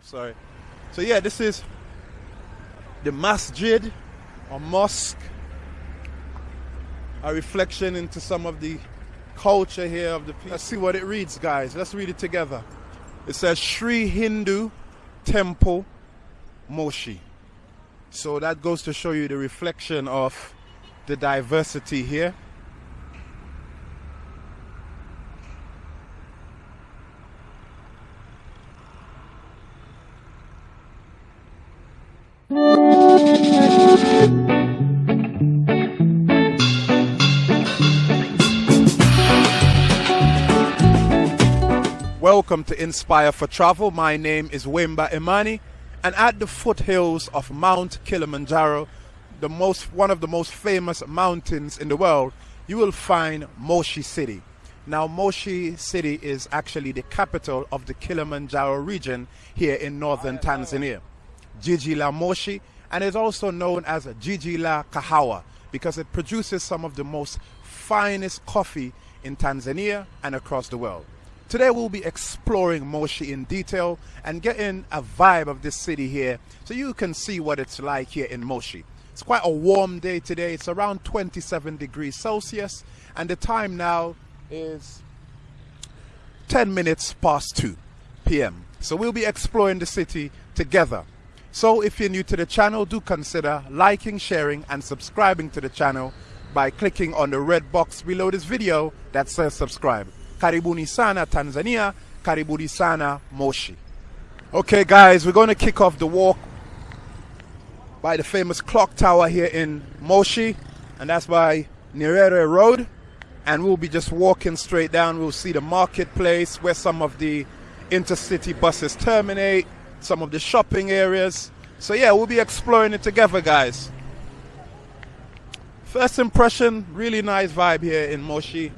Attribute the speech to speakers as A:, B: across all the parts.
A: sorry. So yeah, this is the masjid or mosque. A reflection into some of the culture here of the people. Let's see what it reads, guys. Let's read it together. It says Sri Hindu Temple Moshi. So that goes to show you the reflection of the diversity here. Inspire for Travel. My name is Wimba Imani, and at the foothills of Mount Kilimanjaro, the most one of the most famous mountains in the world, you will find Moshi City. Now, Moshi City is actually the capital of the Kilimanjaro region here in northern Tanzania. Jiji la Moshi, and is also known as Jiji la Kahawa because it produces some of the most finest coffee in Tanzania and across the world. Today we'll be exploring Moshi in detail and getting a vibe of this city here so you can see what it's like here in Moshi. It's quite a warm day today. It's around 27 degrees Celsius and the time now is 10 minutes past 2 p.m. So we'll be exploring the city together. So if you're new to the channel, do consider liking, sharing and subscribing to the channel by clicking on the red box below this video that says subscribe. Karibuni sana Tanzania, karibuni sana Moshi. Okay guys, we're going to kick off the walk by the famous clock tower here in Moshi and that's by Nyerere Road and we'll be just walking straight down. We'll see the marketplace where some of the intercity buses terminate, some of the shopping areas. So yeah, we'll be exploring it together guys. First impression, really nice vibe here in Moshi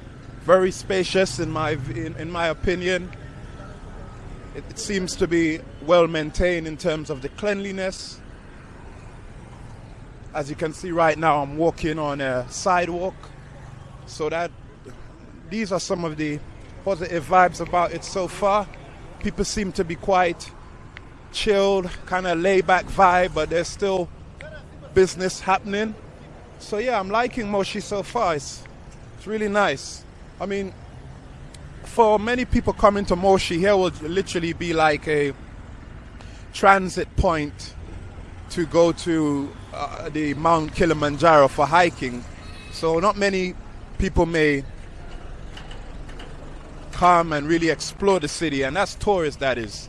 A: very spacious in my in, in my opinion. It, it, seems to be well maintained in terms of the cleanliness. As you can see right now, I'm walking on a sidewalk, so that these are some of the positive vibes about it so far. People seem to be quite chilled, kind of laid back vibe, but there's still business happening. So yeah, I'm liking Moshi so far. It's, it's really nice. I mean, for many people coming to Moshi, here will literally be like a transit point to go to uh, the Mount Kilimanjaro for hiking. So not many people may come and really explore the city, and that's tourists that is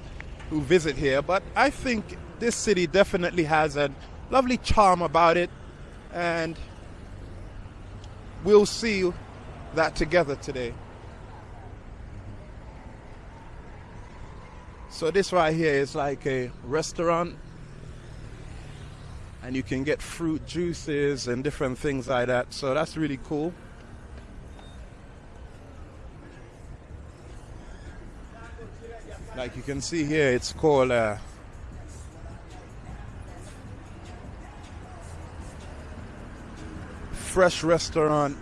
A: who visit here. But I think this city definitely has a lovely charm about it, and we'll see that together today. So this right here is like a restaurant and you can get fruit juices and different things like that. So that's really cool. Like you can see here, it's called uh, Fresh Restaurant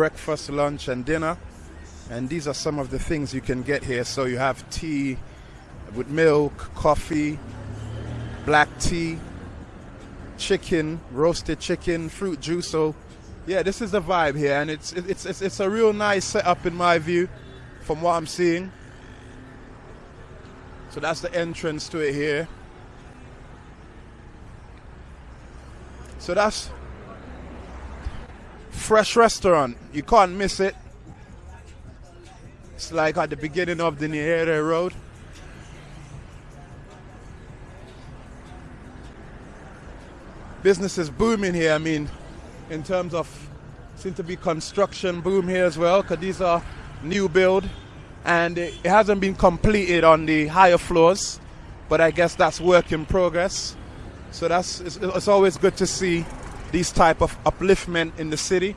A: breakfast, lunch, and dinner. And these are some of the things you can get here. So you have tea with milk, coffee, black tea, chicken, roasted chicken, fruit juice. So yeah, this is the vibe here, and it's it's it's, it's a real nice setup in my view, from what I'm seeing. So that's the entrance to it here. So that's fresh restaurant. You can't miss it. It's like at the beginning of the Nyerere Road. Business is booming here. I mean, in terms of seem to be construction boom here as well, because these are new build, and it, it hasn't been completed on the higher floors, but I guess that's work in progress. So that's it's, it's always good to see these type of upliftment in the city.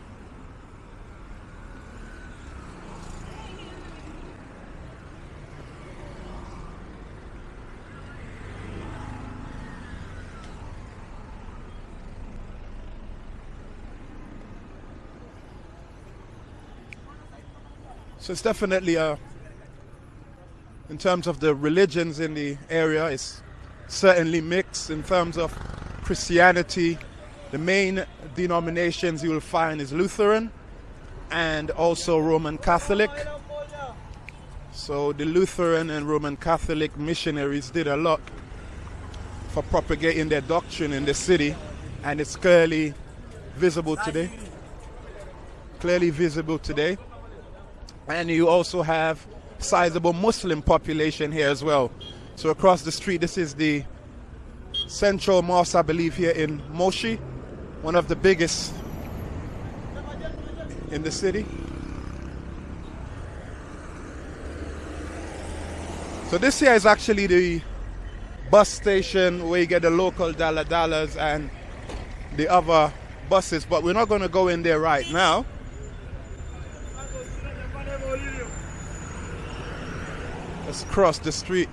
A: So it's definitely a in terms of the religions in the area, it's certainly mixed in terms of Christianity. The main denominations you will find is Lutheran and also Roman Catholic. So the Lutheran and Roman Catholic missionaries did a lot for propagating their doctrine in the city and it's clearly visible today. Clearly visible today. And you also have sizable Muslim population here as well. So across the street, this is the central mosque, I believe, here in Moshi, one of the biggest in the city. So this here is actually the bus station where you get the local Dala Dalas and the other buses, but we're not going to go in there right now. Let's cross the street.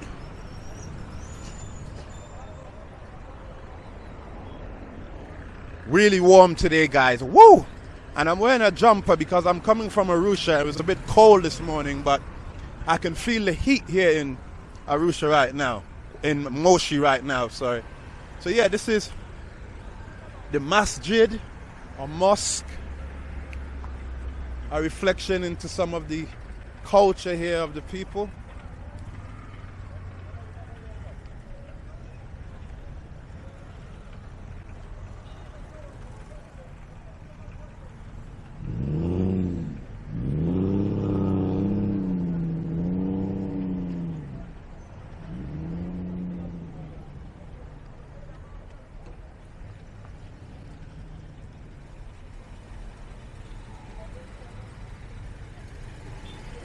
A: Really warm today, guys. Woo! And I'm wearing a jumper because I'm coming from Arusha. It was a bit cold this morning, but I can feel the heat here in Arusha right now. In Moshi right now, sorry. So yeah, this is the masjid or mosque. A reflection into some of the culture here of the people.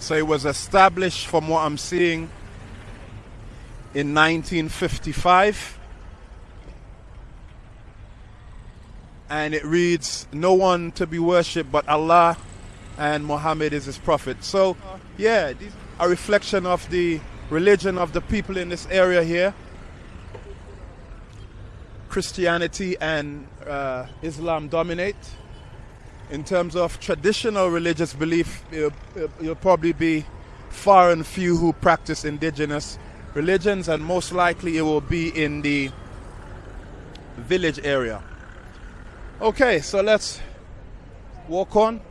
A: So it was established, from what I'm seeing, in 1955. And it reads, No one to be worshipped but Allah, and Muhammad is his prophet. So, yeah, a reflection of the religion of the people in this area here. Christianity and uh, Islam dominate in terms of traditional religious belief, you'll, probably be far and few who practice indigenous religions, and most likely it will be in the village area. Okay, so let's walk on.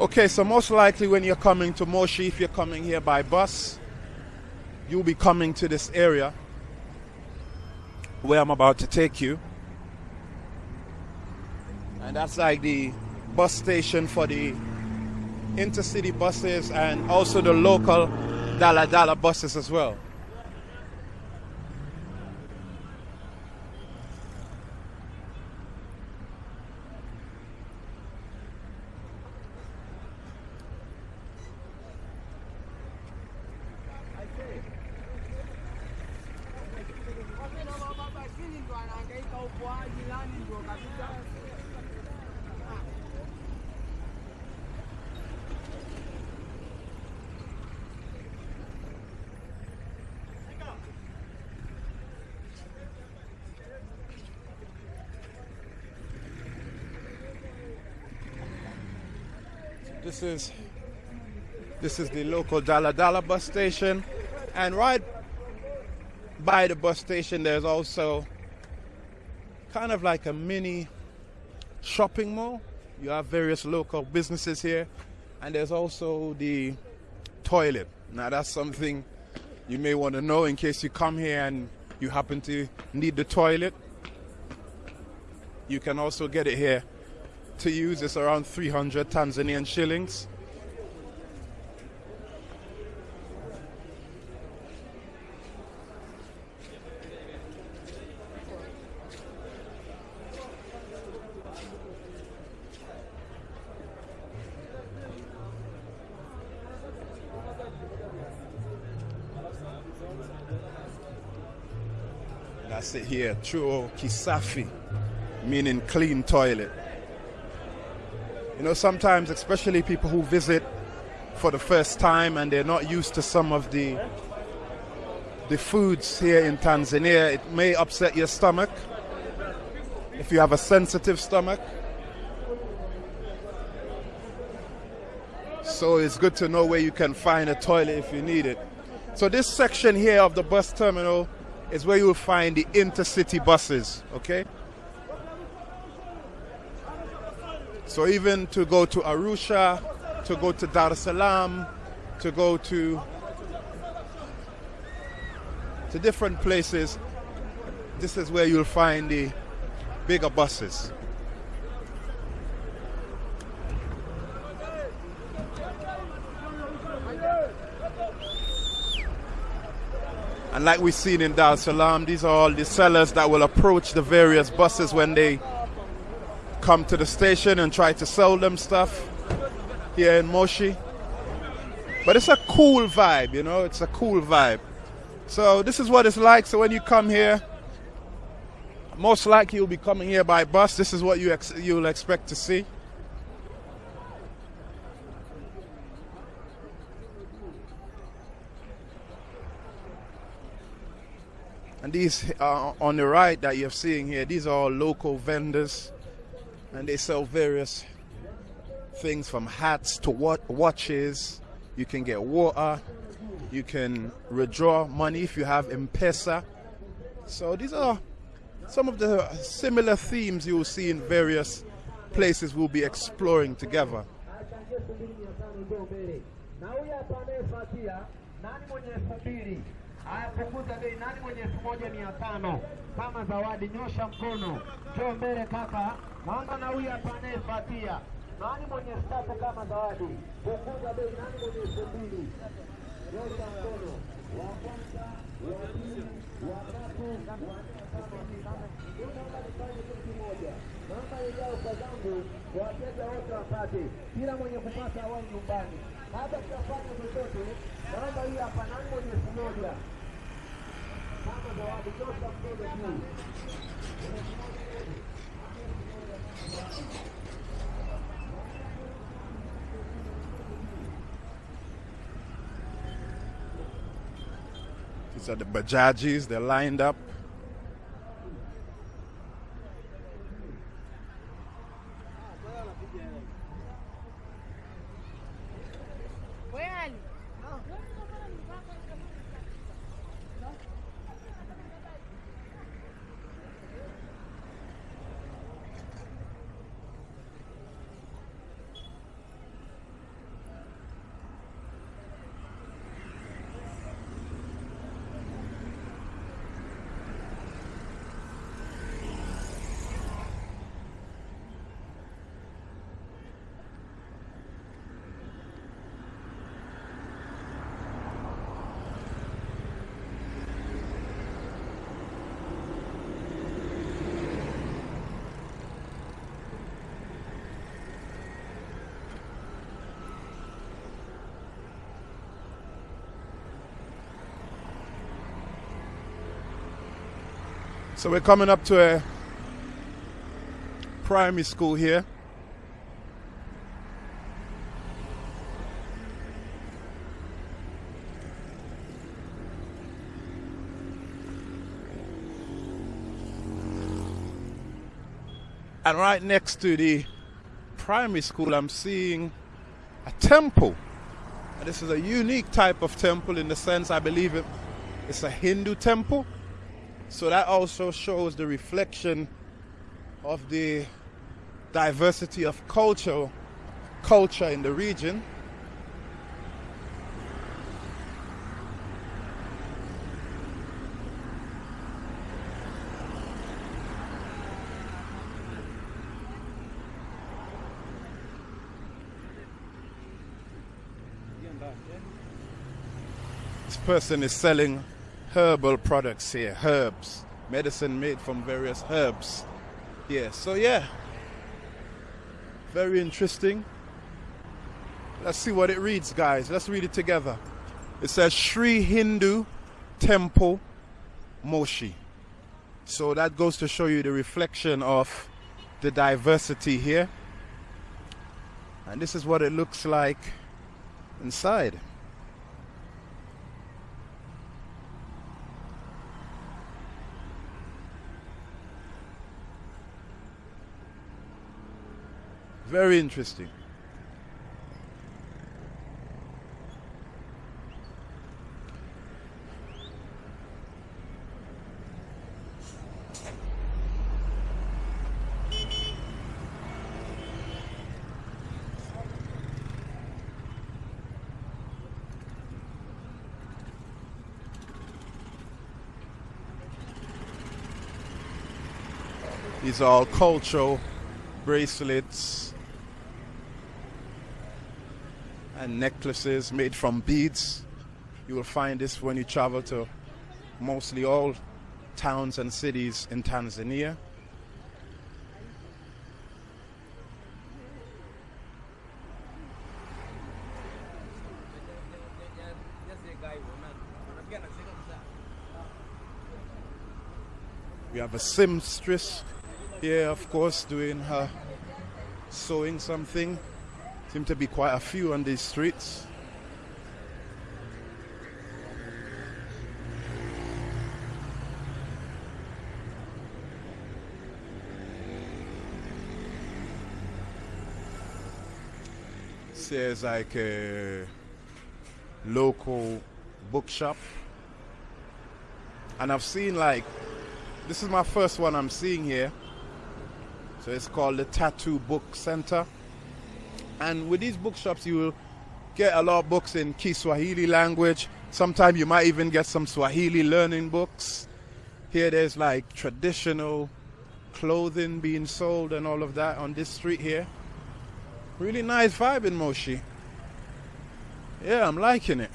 A: Okay, so most likely when you're coming to Moshi, if you're coming here by bus, you'll be coming to this area where I'm about to take you. And that's like the bus station for the intercity buses and also the local Dala Dala buses as well. This is this is the local Dala Dala bus station, and right by the bus station, there's also kind of like a mini shopping mall. You have various local businesses here, and there's also the toilet. Now, that's something you may want to know in case you come here and you happen to need the toilet. You can also get it here to use It's around 300 Tanzanian shillings. Here, Choo Kisafi, meaning clean toilet. You know, sometimes, especially people who visit for the first time and they're not used to some of the the foods here in Tanzania. It may upset your stomach if you have a sensitive stomach. So it's good to know where you can find a toilet if you need it. So this section here of the bus terminal is where you will find the intercity buses, okay? So even to go to Arusha, to go to Dar es Salaam, to go to to different places, this is where you'll find the bigger buses. And like we've seen in Dar es Salaam, these are all the sellers that will approach the various buses when they come to the station and try to sell them stuff here in Moshi. But it's a cool vibe, you know, it's a cool vibe. So this is what it's like. So when you come here, most likely you'll be coming here by bus. This is what you ex you'll expect to see. And these uh, on the right that you're seeing here, these are all local vendors and they sell various things from hats to watches. You can get water, you can withdraw money if you have M-Pesa. So these are some of the similar themes you will see in various places we'll be exploring together.
B: Haya, punguza bei. Nani mwenye elfu moja mia tano kama zawadi? Nyosha mkono, njoo mbele kaka. Naomba na huyu hapa anayefuatia. Nani mwenye tatu kama zawadi? Punguza bei. Nani mwenye elfu mbili? Nyosha mkono. Wa kwanza, wa pili, wa tatu, wa nne, tano. Kitu kimoja. namba ijao kwa zangu wateja wote wapate, kila mwenye kupata awai nyumbani. Hata tutafanya chochote, naomba hii hapa. Nani mwenye elfu moja?
A: These are the Bajajis, they're lined up. So we're coming up to a primary school here. And right next to the primary school, I'm seeing a temple. And this is a unique type of temple in the sense I believe it, it's a Hindu temple. So that also shows the reflection of the diversity of culture culture in the region. This person is selling herbal products here, herbs, medicine made from various herbs. Yeah, so yeah, very interesting. Let's see what it reads, guys. Let's read it together. It says Sri Hindu Temple Moshi. So that goes to show you the reflection of the diversity here. And this is what it looks like inside. Very interesting. These are all cultural bracelets and necklaces made from beads. You will find this when you travel to mostly all towns and cities in Tanzania. We have a seamstress here, of course, doing her sewing something. Seem to be quite a few on these streets. There's like a local bookshop. And I've seen like, this is my first one I'm seeing here. So it's called the Tattoo Book Center. And with these bookshops, you will get a lot of books in Kiswahili language. Sometimes you might even get some Swahili learning books. Here there's like traditional clothing being sold and all of that on this street here. Really nice vibe in Moshi. Yeah, I'm liking it.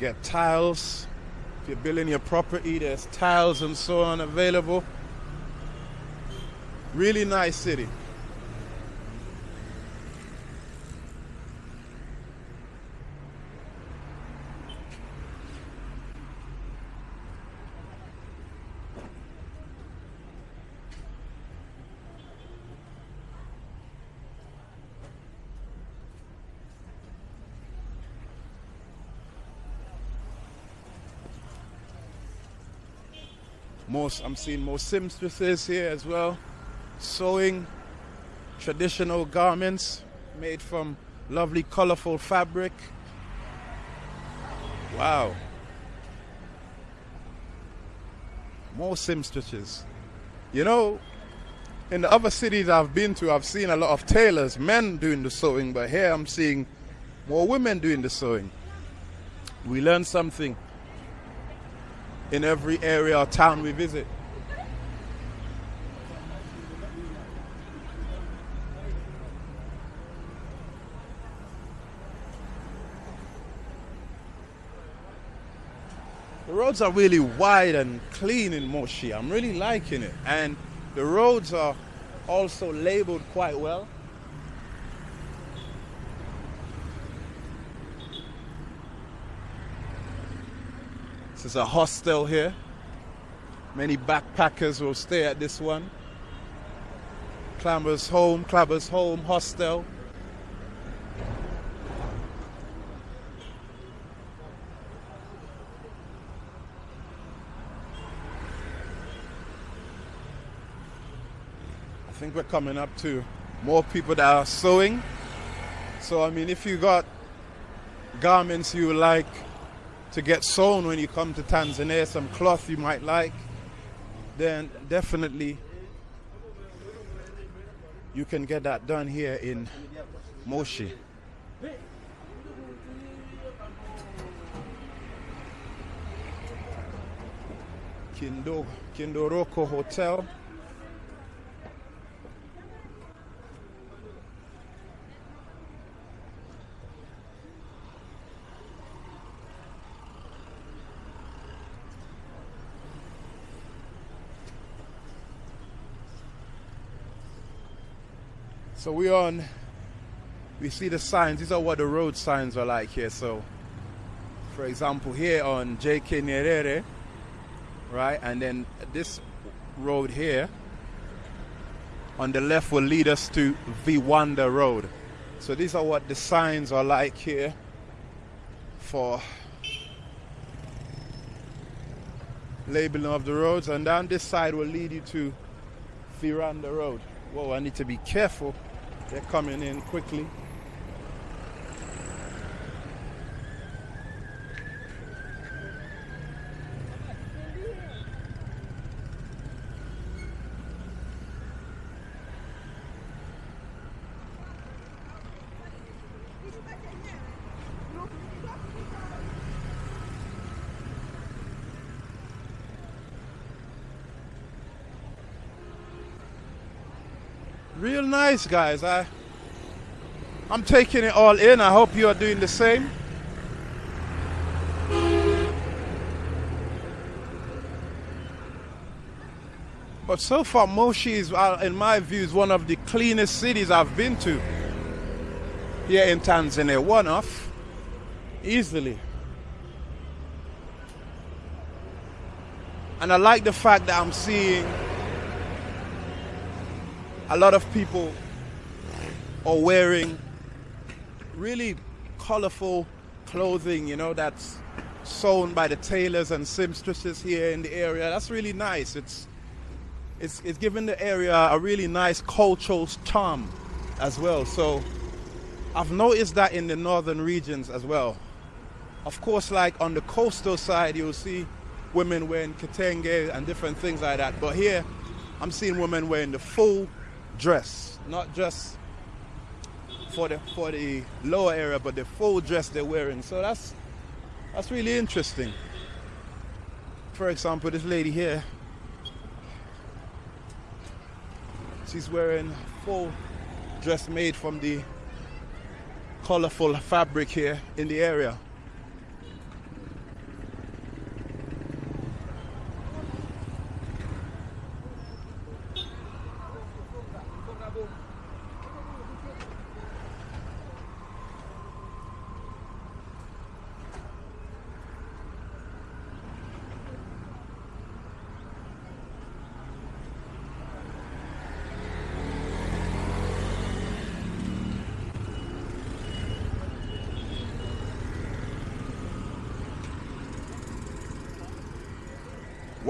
A: Get tiles. If you're building your property, there's tiles and so on available. Really nice city. Most I'm seeing more seamstresses here as well, sewing traditional garments made from lovely colorful fabric. Wow. More seamstresses. You know, in the other cities I've been to, I've seen a lot of tailors, men doing the sewing, but here I'm seeing more women doing the sewing. We learn something in every area or town we visit. The roads are really wide and clean in Moshi. I'm really liking it. And the roads are also labeled quite well. This is a hostel here. Many backpackers will stay at this one. Clambers Home, Clambers Home Hostel. I think we're coming up to more people that are sewing. So I mean if you got garments you like to get sewn when you come to Tanzania, some cloth you might like, then definitely you can get that done here in Moshi. Kindo, Kindoroko Hotel. So we're on, we see the signs. These are what the road signs are like here. So, for example, here on JK Nyerere, right, and then this road here on the left will lead us to Viwanda Road. So these are what the signs are like here for labeling of the roads and down this side will lead you to Viranda Road. Whoa, I need to be careful. They're coming in quickly. Real nice, guys. I, I'm taking it all in. I hope you are doing the same. But so far, Moshi is, uh, in my view, is one of the cleanest cities I've been to here in Tanzania. One off, easily. And I like the fact that I'm seeing a lot of people are wearing really colorful clothing, you know, that's sewn by the tailors and seamstresses here in the area. That's really nice. It's it's it's given the area a really nice cultural charm as well. So I've noticed that in the northern regions as well. Of course, like on the coastal side, you'll see women wearing kitenge and different things like that. But here, I'm seeing women wearing the full dress, not just for the for the lower area, but the full dress they're wearing. So that's that's really interesting. For example, this lady here, she's wearing full dress made from the colorful fabric here in the area.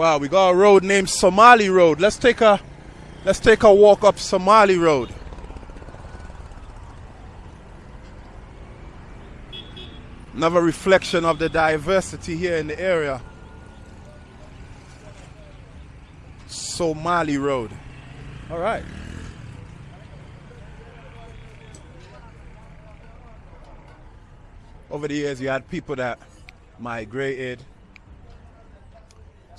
A: Wow, we got a road named Somali Road. Let's take a let's take a walk up Somali Road. Another reflection of the diversity here in the area. Somali Road. All right. Over the years, you had people that migrated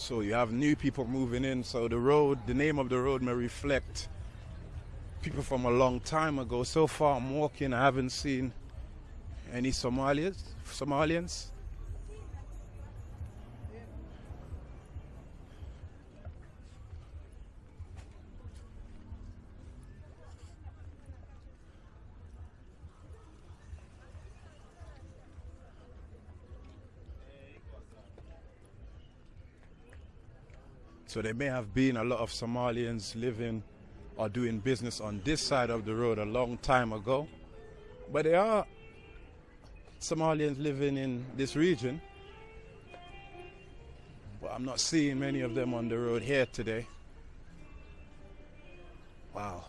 A: so you have new people moving in. So the road, the name of the road may reflect people from a long time ago. So far I'm walking, I haven't seen any Somalians. Somalians. So there may have been a lot of Somalians living or doing business on this side of the road a long time ago. But there are Somalians living in this region. But I'm not seeing many of them on the road here today. Wow.